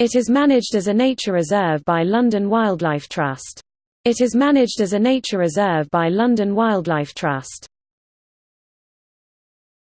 It is managed as a nature reserve by London Wildlife Trust. It is managed as a nature reserve by London Wildlife Trust.